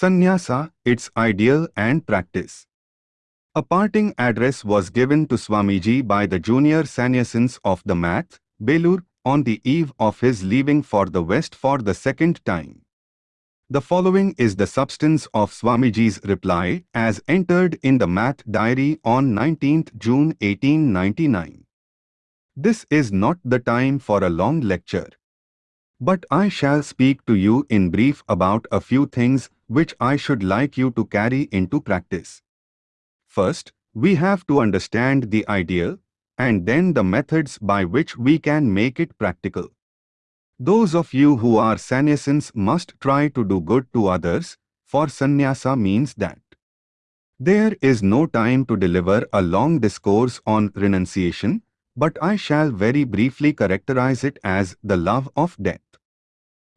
Sannyasa, its ideal and practice. A parting address was given to Swamiji by the junior sannyasins of the Math, Belur, on the eve of his leaving for the West for the second time. The following is the substance of Swamiji's reply as entered in the Math diary on 19th June 1899. This is not the time for a long lecture. But I shall speak to you in brief about a few things which I should like you to carry into practice. First, we have to understand the ideal, and then the methods by which we can make it practical. Those of you who are sannyasins must try to do good to others, for sannyasa means that. There is no time to deliver a long discourse on renunciation, but I shall very briefly characterize it as the love of death.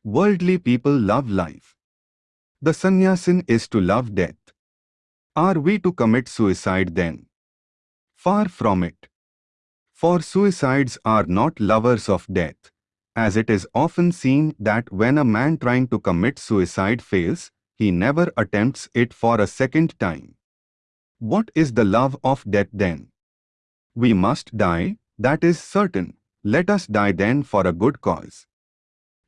Worldly people love life. The sannyasin is to love death. Are we to commit suicide then? Far from it. For suicides are not lovers of death, as it is often seen that when a man trying to commit suicide fails, he never attempts it for a second time. What is the love of death then? We must die, that is certain. Let us die then for a good cause.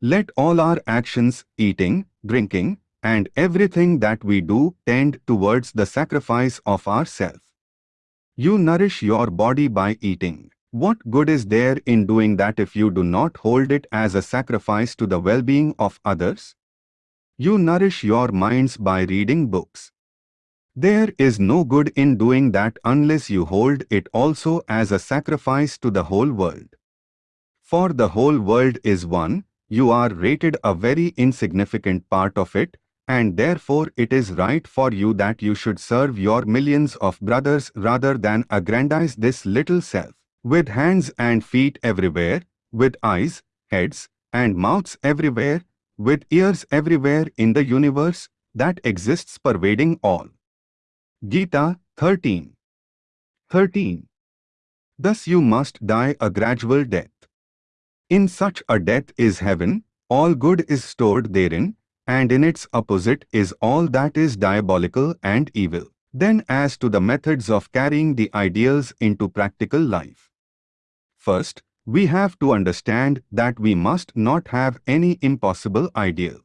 Let all our actions, eating, drinking, and everything that we do tend towards the sacrifice of ourself. You nourish your body by eating. What good is there in doing that if you do not hold it as a sacrifice to the well-being of others? You nourish your minds by reading books. There is no good in doing that unless you hold it also as a sacrifice to the whole world. For the whole world is one, you are rated a very insignificant part of it, and therefore it is right for you that you should serve your millions of brothers rather than aggrandize this little self. With hands and feet everywhere, with eyes, heads, and mouths everywhere, with ears everywhere in the universe that exists pervading all. Gita 13 13. Thus you must die a gradual death. In such a death is heaven, all good is stored therein, and in its opposite is all that is diabolical and evil. Then as to the methods of carrying the ideals into practical life. First, we have to understand that we must not have any impossible ideal.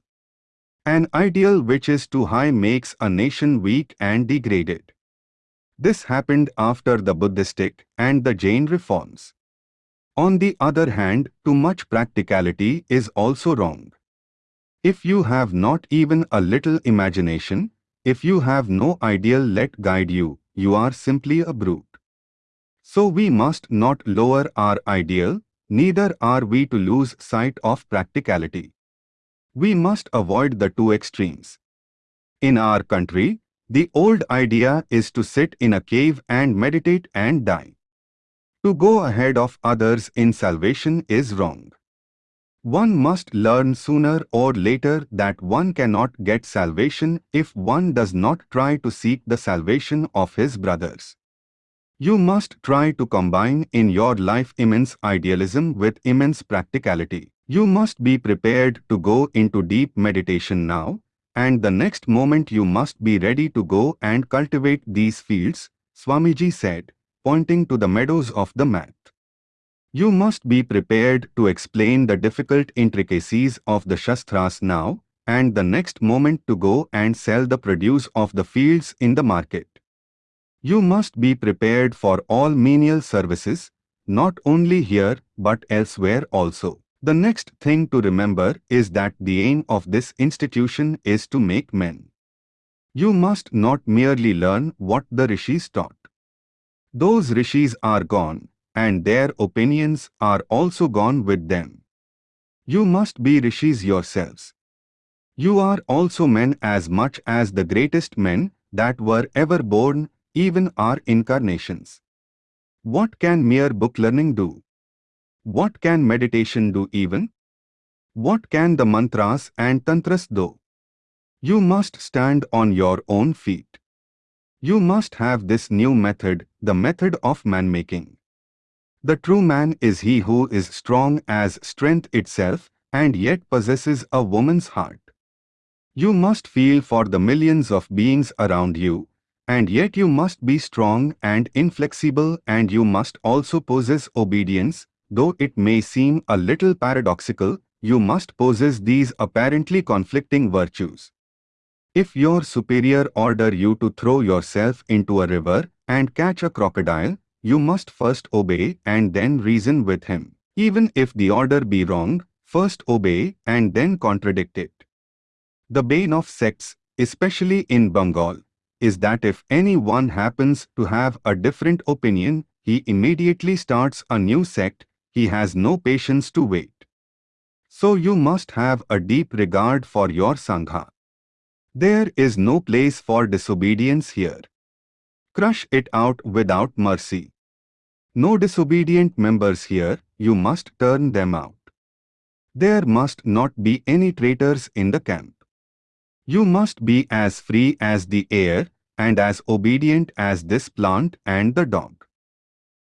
An ideal which is too high makes a nation weak and degraded. This happened after the Buddhistic and the Jain reforms. On the other hand, too much practicality is also wrong. If you have not even a little imagination, if you have no ideal let guide you, you are simply a brute. So we must not lower our ideal, neither are we to lose sight of practicality. We must avoid the two extremes. In our country, the old idea is to sit in a cave and meditate and die. To go ahead of others in salvation is wrong. One must learn sooner or later that one cannot get salvation if one does not try to seek the salvation of his brothers. You must try to combine in your life immense idealism with immense practicality. You must be prepared to go into deep meditation now, and the next moment you must be ready to go and cultivate these fields, Swamiji said, pointing to the meadows of the Math. You must be prepared to explain the difficult intricacies of the Shastras now, and the next moment to go and sell the produce of the fields in the market. You must be prepared for all menial services, not only here but elsewhere also. The next thing to remember is that the aim of this institution is to make men. You must not merely learn what the rishis taught. Those rishis are gone, and their opinions are also gone with them. You must be rishis yourselves. You are also men as much as the greatest men that were ever born, even our incarnations. What can mere book learning do? What can meditation do even? What can the mantras and tantras do? You must stand on your own feet. You must have this new method, the method of man-making. The true man is he who is strong as strength itself and yet possesses a woman's heart. You must feel for the millions of beings around you, and yet you must be strong and inflexible and you must also possess obedience, though it may seem a little paradoxical, you must possess these apparently conflicting virtues. If your superior order you to throw yourself into a river and catch a crocodile, you must first obey and then reason with him. Even if the order be wrong, first obey and then contradict it. The bane of sects, especially in Bengal, is that if anyone happens to have a different opinion, he immediately starts a new sect, he has no patience to wait. So you must have a deep regard for your Sangha. There is no place for disobedience here. Crush it out without mercy. No disobedient members here, you must turn them out. There must not be any traitors in the camp. You must be as free as the air and as obedient as this plant and the dog.